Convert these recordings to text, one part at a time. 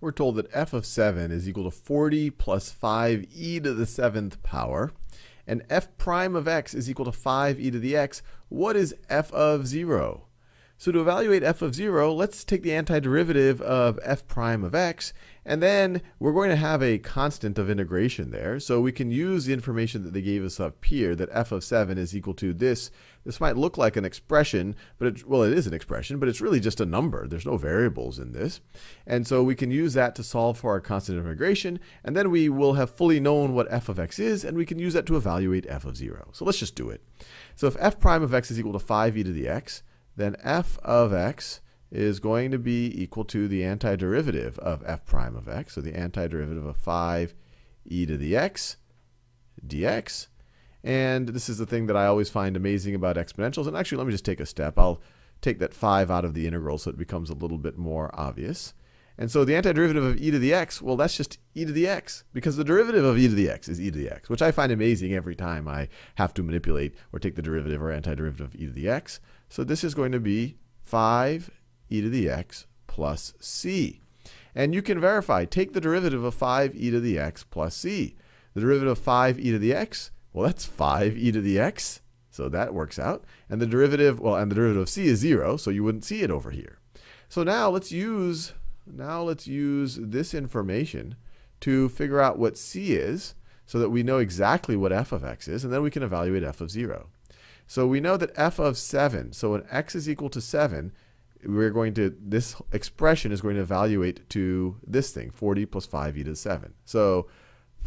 we're told that f of 7 is equal to 40 plus 5e to the 7th power, and f prime of x is equal to 5e to the x. What is f of 0? So to evaluate f of 0, let's take the antiderivative of f prime of x, and then we're going to have a constant of integration there. So we can use the information that they gave us up here, that f of 7 is equal to this. This might look like an expression, but it, well, it is an expression, but it's really just a number. There's no variables in this. And so we can use that to solve for our constant of integration, and then we will have fully known what f of x is, and we can use that to evaluate f of 0. So let's just do it. So if f prime of x is equal to 5e to the x, then f of x is going to be equal to the antiderivative of f prime of x. So the antiderivative of 5 e to the x dx. And this is the thing that I always find amazing about exponentials. And actually, let me just take a step. I'll take that 5 out of the integral so it becomes a little bit more obvious. And so the antiderivative of e to the x, well, that's just e to the x, because the derivative of e to the x is e to the x, which I find amazing every time I have to manipulate or take the derivative or antiderivative of e to the x. So this is going to be 5 e to the x plus c. And you can verify, take the derivative of 5 e to the x plus c. The derivative of 5 e to the x, well, that's 5 e to the x. So that works out. And the derivative, well, and the derivative of c is 0, so you wouldn't see it over here. So now let's use, now let's use this information to figure out what c is so that we know exactly what f of x is, and then we can evaluate f of 0. So we know that f of 7, so when x is equal to 7, we're going to, this expression is going to evaluate to this thing, 40 plus 5e to the 7. So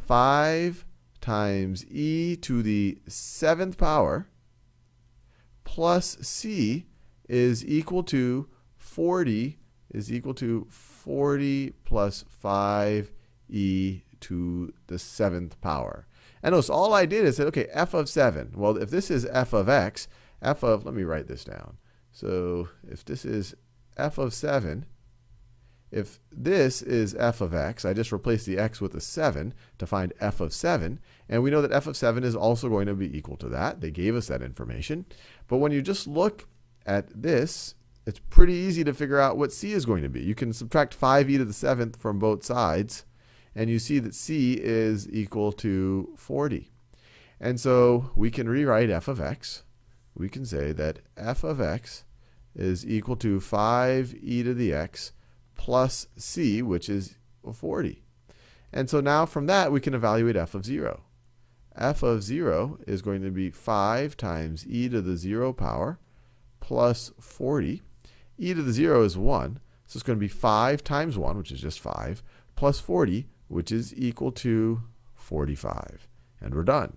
5 times e to the 7th power plus c is equal to 40 is equal to 40 plus 5e to the 7th power. And notice all I did is said, okay, f of 7. Well, if this is f of x, f of, let me write this down. So if this is f of 7, if this is f of x, I just replace the x with a 7 to find f of 7. And we know that f of 7 is also going to be equal to that. They gave us that information. But when you just look at this, it's pretty easy to figure out what c is going to be. You can subtract 5e to the 7th from both sides and you see that c is equal to 40. And so we can rewrite f of x. We can say that f of x is equal to 5e to the x plus c, which is 40. And so now from that, we can evaluate f of 0. f of 0 is going to be 5 times e to the 0 power plus 40. e to the 0 is 1, so it's going to be 5 times 1, which is just 5, plus 40, which is equal to 45. And we're done.